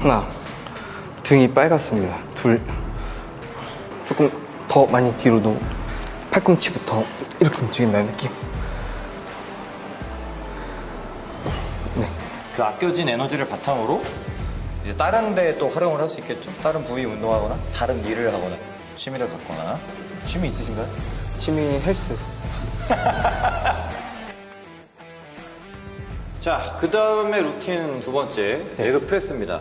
하나. 등이 빨갛습니다. 둘. 조금 더 많이 뒤로도 팔꿈치부터 이렇게 움직인다는 느낌. 그 아껴진 에너지를 바탕으로 이제 다른 데 또 활용을 할 수 있겠죠. 다른 부위 운동하거나 다른 일을 하거나 취미를 갖거나. 취미 있으신가요? 취미 헬스 자, 그 다음에 루틴 두 번째 leg press입니다.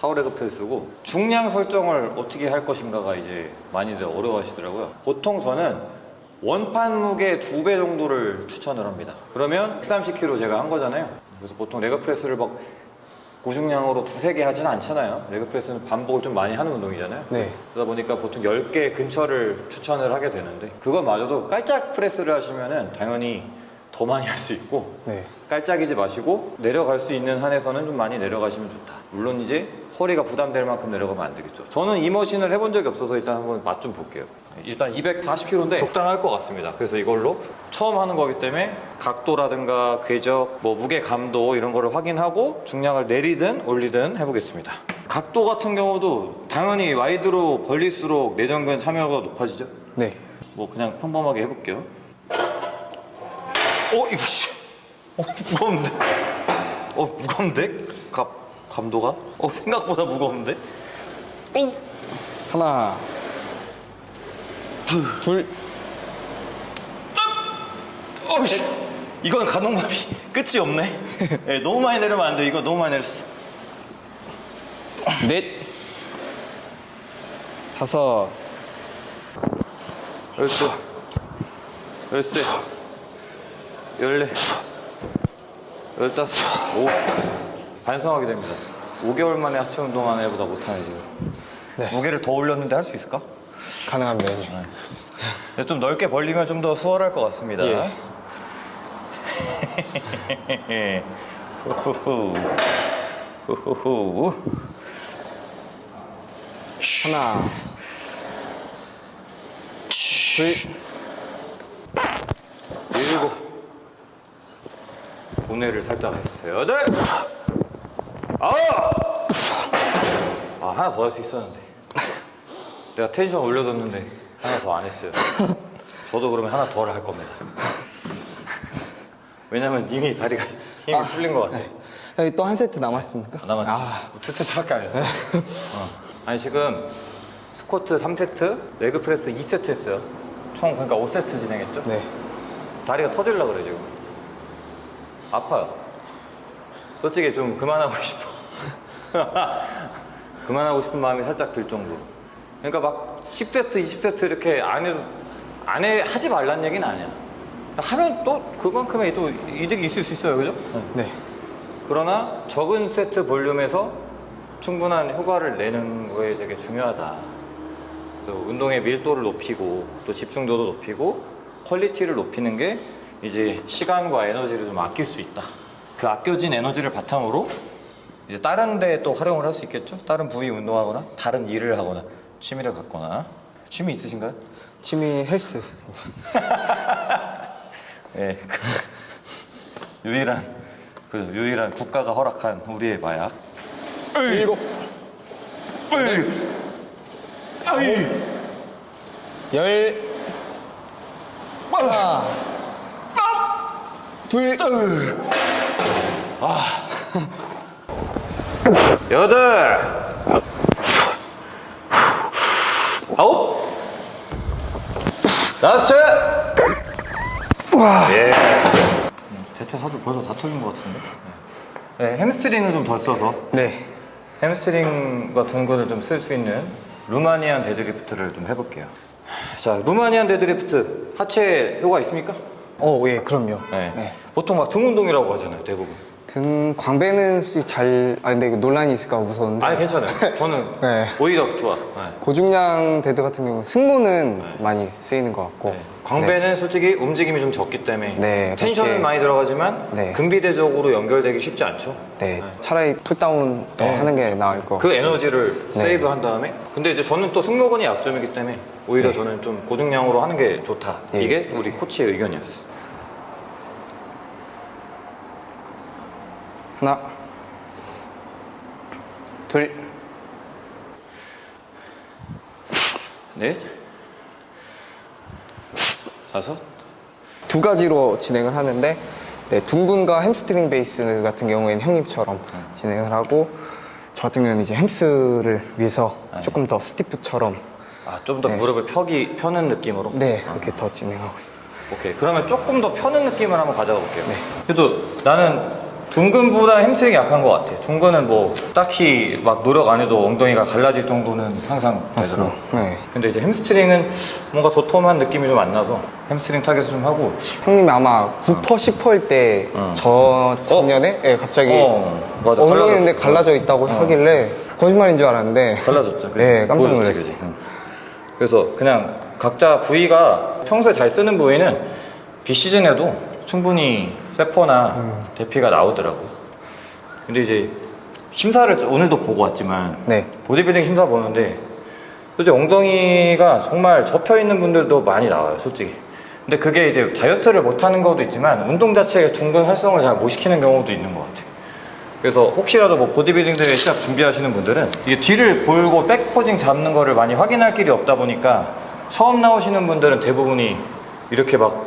power leg press고 중량 설정을 어떻게 할 것인가가 이제 많이들 어려워하시더라고요. 보통 저는 원판 무게 두 배 정도를 추천을 합니다. 그러면 130kg 제가 한 거잖아요. 그래서 보통 leg press를 막 고중량으로 두세 개 하지는 않잖아요. leg press는 반복을 좀 많이 하는 운동이잖아요. 네. 그러다 보니까 보통 10개 근처를 추천을 하게 되는데 그거마저도 깔짝 press를 하시면 은 당연히 더 많이 할 수 있고 네. 깔짝이지 마시고 내려갈 수 있는 한에서는 좀 많이 내려가시면 좋다. 물론 이제 허리가 부담될 만큼 내려가면 안 되겠죠. 저는 이 머신을 해본 적이 없어서 일단 한번 맛 좀 볼게요. 일단 240kg인데 적당할 것 같습니다. 그래서 이걸로 처음 하는 거기 때문에 각도라든가 궤적, 뭐 무게 감도 이런 거를 확인하고 중량을 내리든 올리든 해보겠습니다. 각도 같은 경우도 당연히 와이드로 벌릴수록 내전근 참여가 높아지죠. 네. 뭐 그냥 평범하게 해볼게요. 어 이거 씨, 어 무거운데? 어 무거운데? 감 감도가? 어 생각보다 무거운데? 하나 둘 어 씨, 이건 가동감이 끝이 없네. 예, 너무 많이 내리면 안 돼. 이거 너무 많이 내렸어. 넷 다섯 열두, 열세, 열네, 열다섯, 오. 반성하게 됩니다. 5개월 만에 하체 운동하는 애보다 못하네 지금. 네. 무게를 더 올렸는데 할 수 있을까? 가능합니다 형님 근데 좀 넓게 벌리면 좀 더 수월할 것 같습니다. 예. 후후후. 후후후. 하나 둘 일곱. 고뇌를 살짝 했어요. 여덟. 아홉. 아 하나 더 할 수 있었는데. 내가 텐션 올려뒀는데 하나 더 안 했어요. 저도 그러면 하나 더를 할 겁니다. 왜냐면 이미 다리가 힘이 풀린 것 같아. 여기 또 한 세트 남았습니까? 남았지. 아, 두 세트밖에 안 했어. 어. 아니 지금 스쿼트 3세트, leg press 2세트 했어요. 총 그러니까 5세트 진행했죠. 네 다리가 터질라 그래 지금. 아파요. 솔직히 좀 그만하고 싶어. 그만하고 싶은 마음이 살짝 들 정도로. 그러니까 막 10세트, 20세트 이렇게 안 해도 안 해, 하지 말란 얘기는 아니야. 하면 또 그만큼의 또 이득이 있을 수 있어요, 그죠? 네. 그러나 적은 세트 볼륨에서 충분한 효과를 내는 거에 되게 중요하다. 그래서 운동의 밀도를 높이고 또 집중도도 높이고 quality를 높이는 게 이제 시간과 에너지를 좀 아낄 수 있다. 그 아껴진 에너지를 바탕으로 이제 다른 데 또 활용을 할 수 있겠죠? 다른 부위 운동하거나 다른 일을 하거나 취미를 갖거나 취미 있으신가요? 취미 헬스 예. 유일한 그 유일한 국가가 허락한 우리의 마약. 일곱 열 하나 둘 여덟 아홉 다섯 예. 대퇴 사두 벌써 다 털린 것 같은데 네, 햄스트링을 좀 덜 써서 네. 햄스트링과 둔근을 좀 쓸 수 있는 Romanian deadlift를 좀 해볼게요 자 Romanian deadlift 하체 효과 있습니까? 어, 예, 그럼요. 네. 네. 보통 막 등 운동이라고 하잖아요 대부분 등 광배는 솔직히 잘, 아 근데 논란이 있을까 봐 무서운데. 아니 괜찮아요 저는 네. 오히려 좋아 네. 고중량 dead 같은 경우는 승모는 많이 쓰이는 것 같고. 네. 광배는 솔직히 움직임이 좀 적기 때문에 네, tension은 많이 들어가지만 네. 근비대적으로 연결되기 쉽지 않죠. 네. 차라리 pulldown 더 네. 하는 게 나을 것그 같고. 에너지를 네. save 한 다음에 근데 이제 저는 또 승모근이 약점이기 때문에 오히려 저는 좀 고중량으로 하는 게 좋다. 네. 이게 우리 코치의 의견이었어. 하나, 둘, 넷, 다섯, 두 가지로 진행을 하는데 네, 둔근과 햄스트링 베이스 같은 경우에는 형님처럼 진행을 하고 저 같은 경우는 이제 햄스를 위해서 조금 더 stiff처럼 아, 좀더 네. 무릎을 펴기, 펴는 느낌으로? 네 그렇게 더 진행하고 있습니다. 오케이. 그러면 조금 더 펴는 느낌을 한번 가져가 볼게요. 네. 그래도 나는 둔근보다 햄스트링이 약한 것 같아. 둔근은 뭐 딱히 막 노력 안 해도 엉덩이가 갈라질 정도는 항상 되더라고. 네. 근데 이제 햄스트링은 뭔가 도톰한 느낌이 좀 안 나서 햄스트링 target을 좀 하고 형님이 아마 9퍼 10퍼일 때 어. 저 작년에 예, 갑자기 어, 맞아. 엉덩이인데. 갈라져 있다고 하길래 거짓말인 줄 알았는데 달라졌죠. 그지? 네 깜짝 놀랐어요. 응. 그래서 그냥 각자 부위가 평소에 잘 쓰는 부위는 비시즌에도 충분히 세퍼나 음. 대피가 나오더라고. 근데 이제 심사를 오늘도 보고 왔지만 네. 보디빌딩 심사 보는데 솔직히 엉덩이가 정말 접혀 있는 분들도 많이 나와요, 솔직히. 근데 그게 이제 다이어트를 못 하는 것도 있지만 운동 자체의 중근 활성을 잘 못 시키는 경우도 있는 것 같아요. 그래서 혹시라도 뭐 보디빌딩 대회 시합 준비하시는 분들은 이게 뒤를 보고 back posing 잡는 거를 많이 확인할 길이 없다 보니까 처음 나오시는 분들은 대부분이 이렇게 막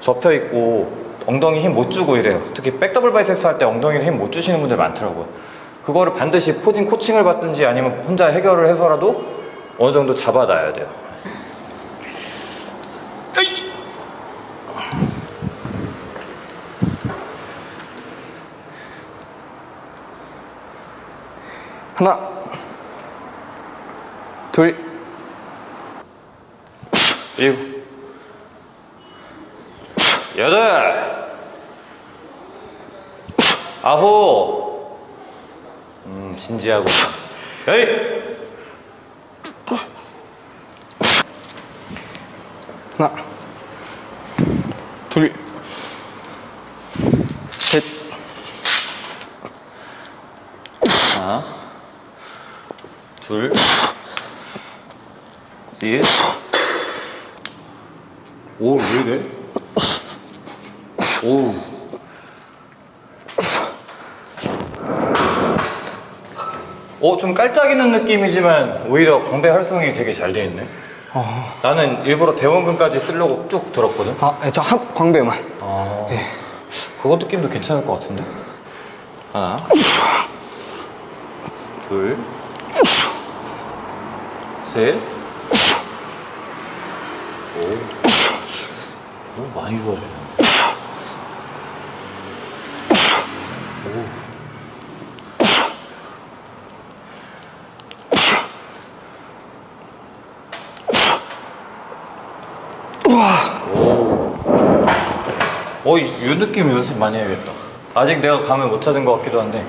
접혀 있고 엉덩이 힘 못 주고 이래요. 특히 back double biceps 할 때 엉덩이를 힘 못 주시는 분들 많더라고요. 그거를 반드시 posing 코칭을 받든지 아니면 혼자 해결을 해서라도 어느 정도 잡아놔야 돼요. 하나 둘 일곱 여덟 아홉 음 진지하고. 열 하나. 둘. 셋, 하나. 둘. 셋. 오, 왜 이래? 오. 어, 좀 깔짝이는 느낌이지만 오히려 광배 활성이 되게 잘 돼 있네. 나는 일부러 대원근까지 쓰려고 쭉 들었거든. 아, 네, 저 한, 광배만 아, 그거 느낌도 괜찮을 것 같은데? 하나, 둘, 셋, 오, 오 많이 좋아지네. 오. 어, 이, 이 느낌 연습 많이 해야겠다. 아직 내가 감을 못 찾은 것 같기도 한데.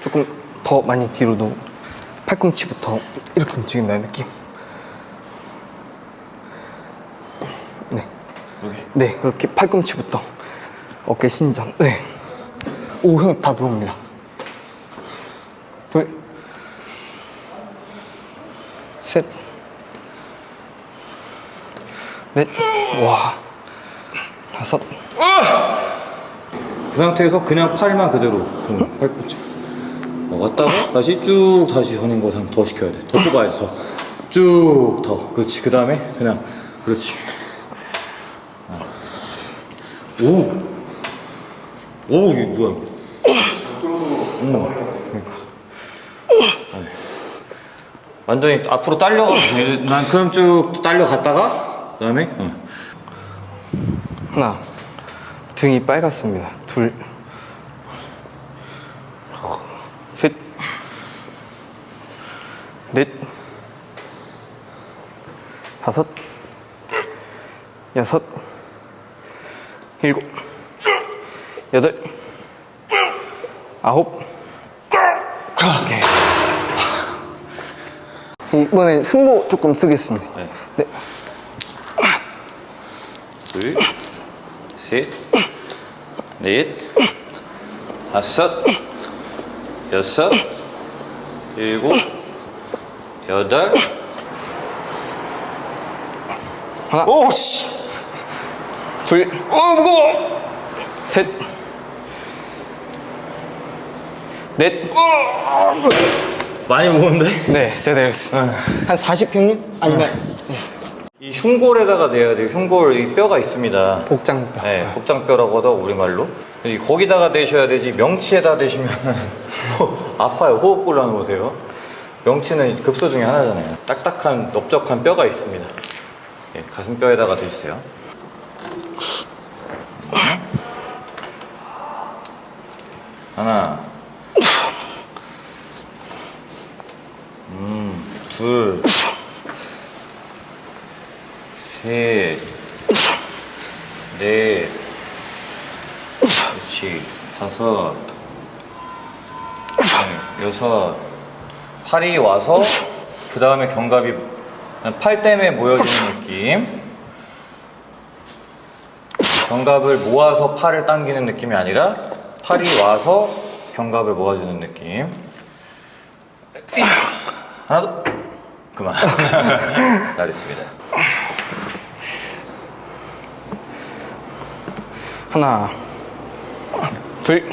조금 더 많이 뒤로도 팔꿈치부터 이렇게 움직인다는 느낌 네, 여기. 네 그렇게 팔꿈치부터 어깨 신전 네. 오, 형 다 들어옵니다. 둘, 셋, 넷, 와, 다섯, 그 상태에서 그냥 팔만 그대로. 응, 팔꿈치 어, 왔다가 다시 쭉 다시 전인 거상 더 시켜야 돼 더 뽑아야 돼 쭉 더. 그렇지. 그 다음에 그냥 그렇지. 어. 오! 오 이게 뭐야? 응. 그러니까. 아니. 완전히 앞으로 딸려가 난 그럼 쭉 딸려갔다가 그 다음에 응. 하나, 등이 빨갛습니다. 둘, 셋, 넷, 다섯, 여섯, 일곱, 여덟, 아홉. 오케이. 이번에 승모 조금 쓰겠습니다. 네. 네. 둘, 셋, 넷, 다섯, 여섯, 일곱, 여덟. 하나. 오, 씨! 둘, 어 무거워. 셋, 넷. 많이 무거운데? 네, 제가 내렸어요. 한 40평님? 아니면 이 흉골에다가 대야 돼요. 흉골 이 뼈가 있습니다. 복장뼈. 네, 복장뼈라고 하다 우리말로. 이 거기다가 대셔야 되지 명치에다 대시면 아파요. 호흡 곤란 오세요. 명치는 급소 중에 하나잖아요. 딱딱한 넓적한 뼈가 있습니다. 예, 가슴뼈에다가 대주세요. 하나, 음, 둘, 셋, 넷, 그렇지, 다섯, 네, 여섯, 팔이 와서 그 다음에 견갑이 팔 때문에 모여지는 느낌. 견갑을 모아서 팔을 당기는 느낌이 아니라 팔이 와서 견갑을 모아주는 느낌. 하나 더. 그만. 잘했습니다. 하나, 둘,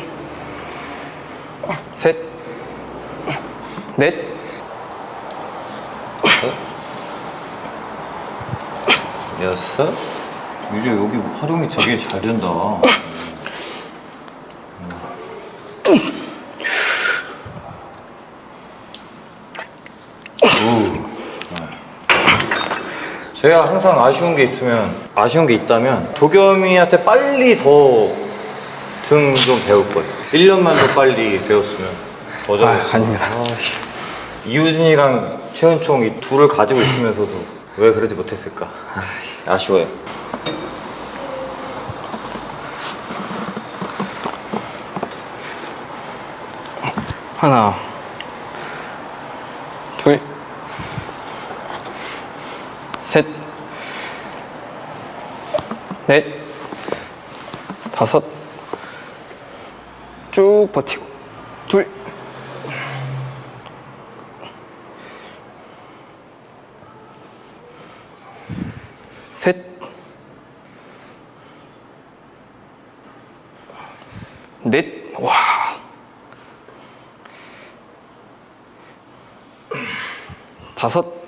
셋, 넷, 여섯. 유리 여기 활용이 되게 잘 된다. 제가 항상 아쉬운 게 있으면 아쉬운 게 있다면 도겸이한테 빨리 더 등 좀 배울 거예요. 1년만 더 빨리 배웠으면 더 잘했어. 아, 아닙니다. 이우진이랑 최은총 이 둘을 가지고 있으면서도 왜 그러지 못했을까? 아쉬워요. 하나, 둘, 셋, 넷, 다섯, 쭉 버티고, 둘, 셋, 넷, 와. 다섯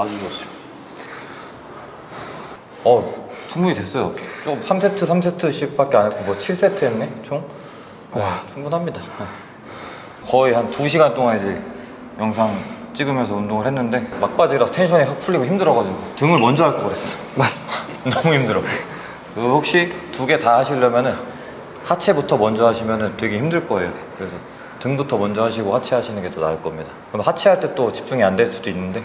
아주 좋습니다. 어, 충분히 됐어요. 좀 3세트, 3세트씩 밖에 안 했고, 뭐 7세트 했네, 총? 와, 충분합니다. 거의 한 2시간 동안 이제 영상 찍으면서 운동을 했는데, 막바지라 텐션이 확 풀리고 힘들어가지고, 등을 먼저 할걸 그랬어. 맞습니다. 너무 힘들어. 그 혹시 두 개 다 하시려면은 하체부터 먼저 하시면은 되게 힘들 거예요. 그래서 등부터 먼저 하시고 하체 하시는 게 더 나을 겁니다. 그럼 하체 할 때 또 집중이 안 될 수도 있는데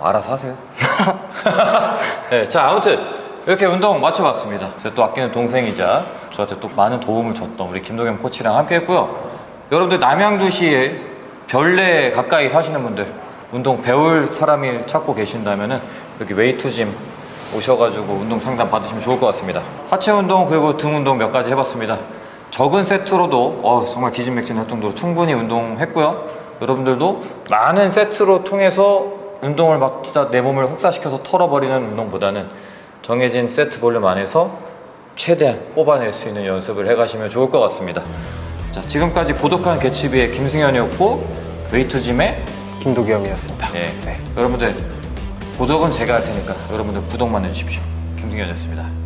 알아서 하세요. 네, 자 아무튼 이렇게 운동 마쳐봤습니다. 제가 또 아끼는 동생이자 저한테 또 많은 도움을 줬던 우리 김동현 코치랑 함께 했고요. 여러분들 남양주시에 별내 가까이 사시는 분들 운동 배울 사람이 찾고 계신다면은 여기 웨이투짐 오셔가지고 운동 상담 받으시면 좋을 것 같습니다. 하체 운동 그리고 등 운동 몇 가지 해봤습니다. 적은 세트로도 어, 정말 기진맥진할 정도로 충분히 운동했고요. 여러분들도 많은 세트로 통해서 운동을 막 진짜 내 몸을 혹사시켜서 털어버리는 운동보다는 정해진 세트 볼륨 안에서 최대한 뽑아낼 수 있는 연습을 해가시면 좋을 것 같습니다. 자, 지금까지 고독한 개츠비의 김승현이었고 웨이트짐의 김도겸이었습니다. 네. 네. 여러분들 구독은 제가 할 테니까 여러분들 구독만 해주십시오. 김승현이었습니다.